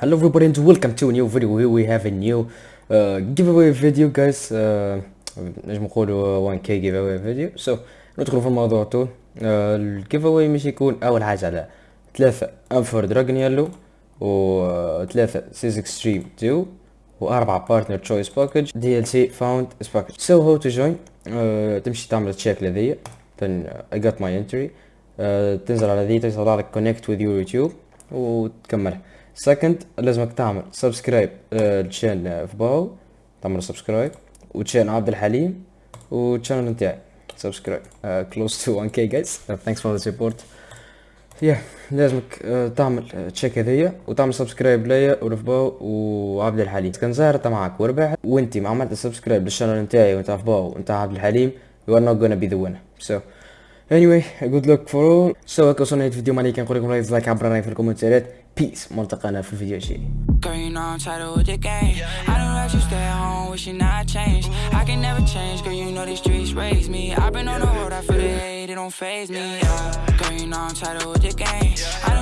Hello everybody and welcome to a new video. Here we have a new uh, giveaway video guys. Uh, نجم نقولوا 1k giveaway video. So ندخلوا في الموضوع طول uh, ال giveaway مش يكون أول حاجة على ثلاثة. انفور dragon yellow وثلاثة سيز Extreme 2 واربعة partner choice package DLC found package so how to join تمشي تعمل check لذي. Then uh, I got my entry. Uh, تنزل على ذي تطلع لك connect with your YouTube وتكملها second لازمك تعمل subscribe لل chaine في باو. تعمل subscribe و chaine عبد الحليم. وال channel نتاعي. subscribe close to 1k guys. Uh, thanks for the support. يا لازمك uh, تعمل check هذيا. وتعمل subscribe ليا ولفباو وعبد الحليم. كان زهر انت معك وربح وانتي ما عملت subscribe لل channel نتاعي وانت فباو وانت عبد الحليم. You are not gonna be the winner. So anyway good luck for all so هكا وصلنا الفيديو ما عليك نقول لكم لايك عبر رايك في الكومنتات بيس ملتقانا في الفيديو الجاي Girl, you know I'm tired with the game. I know that you stay at home, wishing I changed. I can never change, girl, you know these streets raised me. I've been on the road, I feel the hate, it don't phase me. Yeah. Girl, you know I'm tired with the game. I know